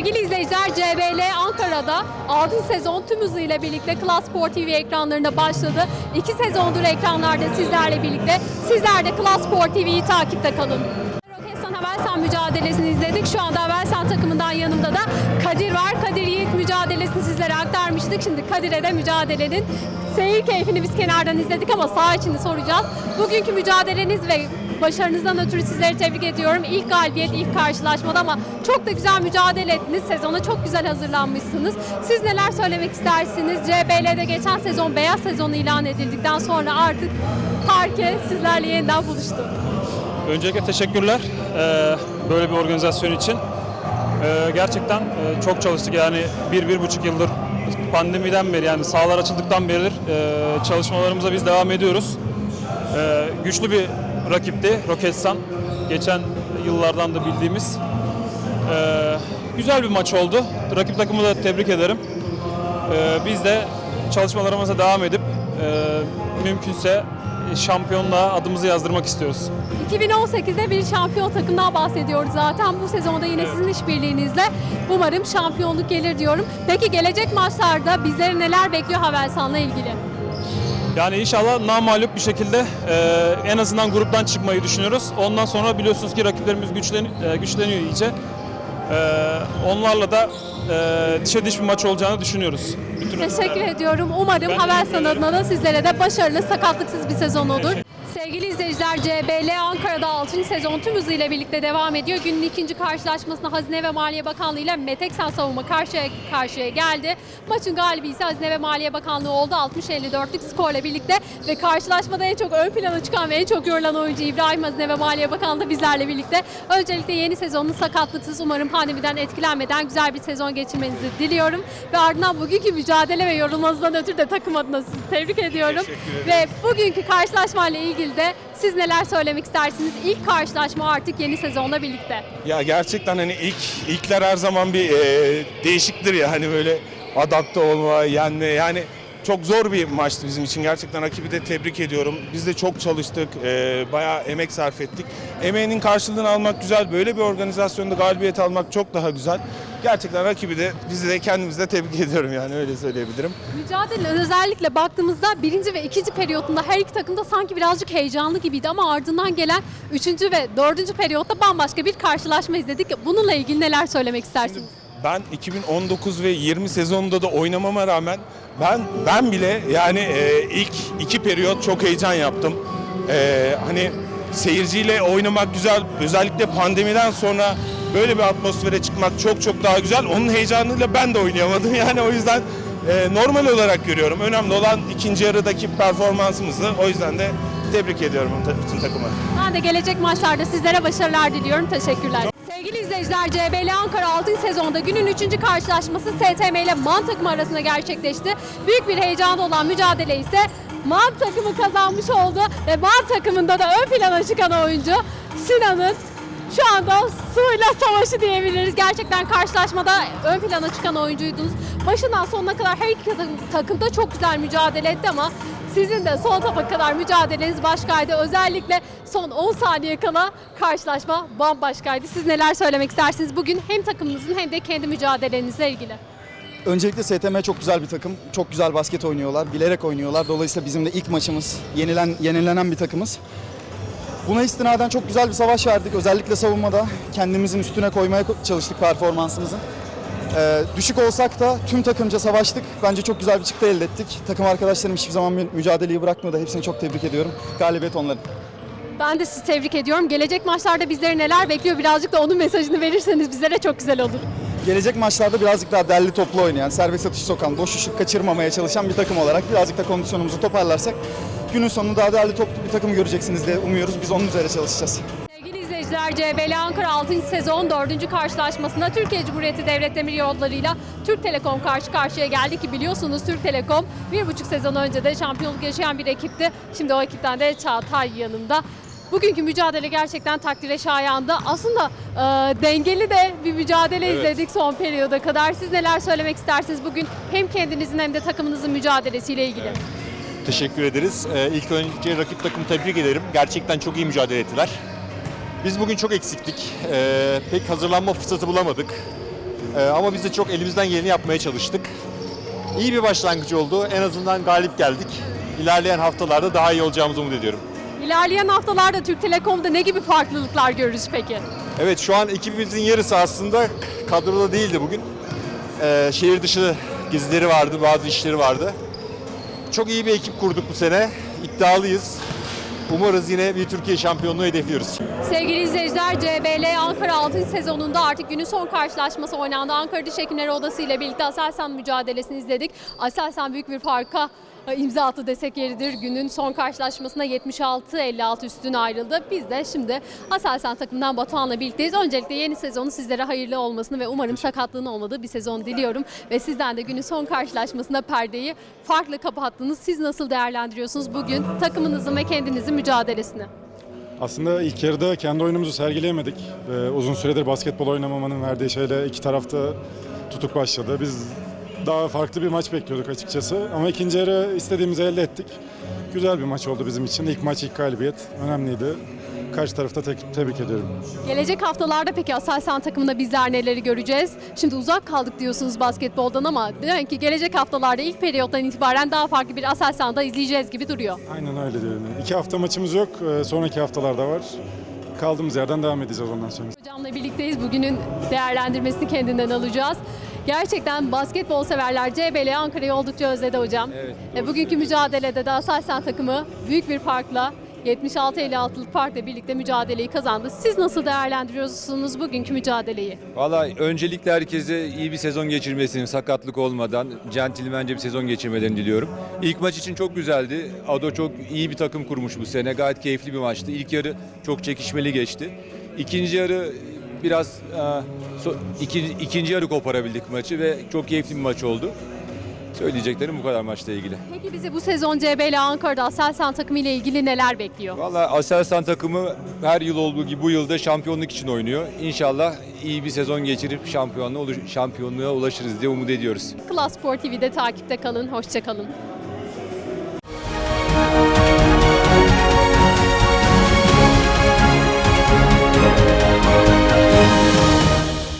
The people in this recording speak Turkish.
Sevgili izleyiciler CBL Ankara'da 6. sezon tüm hızıyla birlikte Klas Spor TV ekranlarında başladı. 2 sezondur ekranlarda sizlerle birlikte. Sizler de Klas Spor TV'yi takipte kalın. Roketsan Havelsan mücadelesini izledik. Şu anda Havelsan takımından yanımda da Kadir var. Kadir Yiğit mücadelesini sizlere aktarmıştık. Şimdi Kadir'e de mücadelenin seyir keyfini biz kenardan izledik ama saha içinde soracağız. Bugünkü mücadeleniz ve başarınızdan ötürü sizleri tebrik ediyorum. İlk galibiyet, ilk karşılaşmada ama çok da güzel mücadele ettiniz. Sezona çok güzel hazırlanmışsınız. Siz neler söylemek istersiniz? CBL'de geçen sezon beyaz sezonu ilan edildikten sonra artık Parke sizlerle yeniden buluştu. Öncelikle teşekkürler eee, böyle bir organizasyon için. Eee, gerçekten eee, çok çalıştık yani bir, bir buçuk yıldır pandemiden beri yani sahalar açıldıktan eee, çalışmalarımıza biz devam ediyoruz. Güçlü bir rakipti Roketsan. Geçen yıllardan da bildiğimiz. Eee, güzel bir maç oldu. Rakip takımı da tebrik ederim. Eee, biz de çalışmalarımıza devam edip eee, mümkünse şampiyonluğa adımızı yazdırmak istiyoruz. 2018'de bir şampiyon takımdan bahsediyoruz zaten. Bu sezonda yine sizin işbirliğinizle umarım şampiyonluk gelir diyorum. Peki gelecek maçlarda bizleri neler bekliyor Havelsan'la ilgili? Yani inşallah namalup bir şekilde e, en azından gruptan çıkmayı düşünüyoruz. Ondan sonra biliyorsunuz ki rakiplerimiz güçlen, e, güçleniyor iyice. E, onlarla da e, dişe diş bir maç olacağını düşünüyoruz. Bütün Teşekkür ediyorum. Umarım Ben adına da sizlere de başarılı, sakatlıksız bir sezon olur. Sevgili izleyiciler, CBL Ankara'da 6. sezon tüm hızıyla birlikte devam ediyor. Günün ikinci karşılaşmasında Hazine ve Maliye Bakanlığı ile Meteksan Savunma karşıya karşıya geldi. Maçın galibi ise Hazine ve Maliye Bakanlığı oldu 60-54'lük skorla birlikte ve karşılaşmada en çok ön plana çıkan ve en çok yorulan oyuncu İbrahim Hazine ve Maliye Bakanlığı bizlerle birlikte. Öncelikle yeni sezonun sakatlıksız umarım pandemiden etkilenmeden güzel bir sezon geçirmenizi diliyorum. Ve ardından bugünkü mücadele ve yorulmanızdan ötürü de takım adına sizi tebrik ediyorum. Ve bugünkü karşılaşmayla ilgili de siz neler söylemek istersiniz? İlk karşılaşma artık yeni sezonla birlikte. Ya gerçekten hani ilk ilkler her zaman bir e, değişiktir ya hani böyle adapte olma, yenme yani çok zor bir maçtı bizim için. Gerçekten rakibi de tebrik ediyorum. Biz de çok çalıştık, e, bayağı emek sarf ettik. Emeğinin karşılığını almak güzel, böyle bir organizasyonda galibiyet almak çok daha güzel. Gerçekten rakibi de bizi de kendimizi de tebrik ediyorum yani öyle söyleyebilirim. Mücadele özellikle baktığımızda birinci ve ikinci periyotunda her iki takım da sanki birazcık heyecanlı gibiydi ama ardından gelen üçüncü ve dördüncü periyotta bambaşka bir karşılaşma izledik. Bununla ilgili neler söylemek istersiniz? Ben 2019 ve 20 sezonunda da oynamama rağmen ben ben bile yani e, ilk iki periyot çok heyecan yaptım. E, hani seyirciyle oynamak güzel. Özellikle pandemiden sonra böyle bir atmosfere çıkmak çok çok daha güzel. Onun heyecanıyla ben de oynayamadım. Yani o yüzden e, normal olarak görüyorum. Önemli olan ikinci yarıdaki performansımızı. O yüzden de tebrik ediyorum bütün takımı. Ben de gelecek maçlarda sizlere başarılar diliyorum. Teşekkürler. Sevgili izleyiciler, CBL Ankara 6. sezonda günün 3. karşılaşması STM ile MAN takımı arasında gerçekleşti. Büyük bir heyecanı olan mücadele ise MAN takımı kazanmış oldu ve MAN takımında da ön plana çıkan oyuncu Sinan'ın şu anda suyla savaşı diyebiliriz. Gerçekten karşılaşmada ön plana çıkan oyuncuydunuz. Başından sonuna kadar her iki takım, takım da çok güzel mücadele etti ama sizin de son topa kadar mücadeleniz başkaydı. Özellikle son 10 saniye kala karşılaşma bambaşkaydı. Siz neler söylemek istersiniz bugün hem takımınızın hem de kendi mücadelenizle ilgili? Öncelikle STM çok güzel bir takım. Çok güzel basket oynuyorlar. Bilerek oynuyorlar. Dolayısıyla bizim de ilk maçımız. Yenilen, yenilenen bir takımız. Buna istinaden çok güzel bir savaş verdik. Özellikle savunmada kendimizin üstüne koymaya çalıştık performansımızı. Ee, düşük olsak da tüm takımca savaştık. Bence çok güzel bir çıktı elde ettik. Takım arkadaşlarım hiçbir zaman mü- mücadeleyi bırakmadı. Hepsini çok tebrik ediyorum. Galibiyet onların. Ben de sizi tebrik ediyorum. Gelecek maçlarda bizleri neler bekliyor birazcık da onun mesajını verirseniz bizlere çok güzel olur. Gelecek maçlarda birazcık daha derli toplu oynayan, serbest atış sokan, boş şut kaçırmamaya çalışan bir takım olarak birazcık da kondisyonumuzu toparlarsak günün sonunda daha derli toplu bir takım göreceksiniz diye umuyoruz. Biz onun üzerine çalışacağız. Sevgili izleyiciler, CBL Ankara 6. sezon 4. karşılaşmasında Türkiye Cumhuriyeti Devlet Demir Yolları'yla Türk Telekom karşı karşıya geldi ki biliyorsunuz Türk Telekom bir buçuk sezon önce de şampiyonluk yaşayan bir ekipti. Şimdi o ekipten de Çağatay yanımda. Bugünkü mücadele gerçekten takdire şayandı. Aslında e, dengeli de bir mücadele Evet. izledik son periyoda kadar. Siz neler söylemek istersiniz bugün hem kendinizin hem de takımınızın mücadelesiyle ilgili? Teşekkür ederiz. Ee, ilk önce rakip takımı tebrik ederim. Gerçekten çok iyi mücadele ettiler. Biz bugün çok eksiktik. Ee, pek hazırlanma fırsatı bulamadık. Ee, ama biz de çok elimizden geleni yapmaya çalıştık. İyi bir başlangıç oldu. En azından galip geldik. İlerleyen haftalarda daha iyi olacağımızı umut ediyorum. İlerleyen haftalarda Türk Telekom'da ne gibi farklılıklar görürüz peki? Evet şu an ekibimizin yarısı aslında kadroda değildi bugün. Ee, şehir dışı gezileri vardı, bazı işleri vardı. Çok iyi bir ekip kurduk bu sene. İddialıyız. Umarız yine bir Türkiye şampiyonluğu hedefliyoruz. Sevgili izleyiciler, CBL Ankara 6. sezonunda artık günün son karşılaşması oynandı. Ankara Diş Hekimleri Odası ile birlikte Aselsan mücadelesini izledik. Aselsan büyük bir farka e, imza attı desek yeridir. Günün son karşılaşmasında 76-56 üstüne ayrıldı. Biz de şimdi Aselsan takımından Batuhan'la birlikteyiz. Öncelikle yeni sezonu sizlere hayırlı olmasını ve umarım sakatlığın olmadığı bir sezon diliyorum. Ve sizden de günün son karşılaşmasında perdeyi farklı kapattınız. Siz nasıl değerlendiriyorsunuz bugün takımınızın ve kendinizin mücadelesini? Aslında ilk yarıda kendi oyunumuzu sergileyemedik. Ee, uzun süredir basketbol oynamamanın verdiği şeyle iki tarafta tutuk başladı. Biz daha farklı bir maç bekliyorduk açıkçası. Ama ikinci yarı istediğimizi elde ettik. Güzel bir maç oldu bizim için. İlk maç ilk galibiyet önemliydi. Karşı tarafta tek- tebrik ediyorum. Gelecek haftalarda peki Aselsan takımında bizler neleri göreceğiz? Şimdi uzak kaldık diyorsunuz basketboldan ama demek ki gelecek haftalarda ilk periyottan itibaren daha farklı bir Aselsan'da izleyeceğiz gibi duruyor. Aynen öyle diyorum. İki hafta maçımız yok. Ee, sonraki haftalarda var. Kaldığımız yerden devam edeceğiz ondan sonra. Hocamla birlikteyiz. Bugünün değerlendirmesini kendinden alacağız. Gerçekten basketbol severler CBL Ankara'yı oldukça özledi hocam. E, bugünkü mücadelede de Aselsan takımı büyük bir farkla 76-56'lık farkla birlikte mücadeleyi kazandı. Siz nasıl değerlendiriyorsunuz bugünkü mücadeleyi? Valla öncelikle herkese iyi bir sezon geçirmesini, sakatlık olmadan, centilmence bir sezon geçirmelerini diliyorum. İlk maç için çok güzeldi. Ado çok iyi bir takım kurmuş bu sene. Gayet keyifli bir maçtı. İlk yarı çok çekişmeli geçti. İkinci yarı biraz e, so- iki- ikinci yarı koparabildik maçı ve çok keyifli bir maç oldu. Söyleyeceklerim bu kadar maçla ilgili. Peki bizi bu sezon CBL Ankara'da Aselsan takımı ile ilgili neler bekliyor? Valla Aselsan takımı her yıl olduğu gibi bu yılda şampiyonluk için oynuyor. İnşallah iyi bir sezon geçirip şampiyonluğa, şampiyonluğa ulaşırız diye umut ediyoruz. Klas Spor TV'de takipte kalın. Hoşçakalın.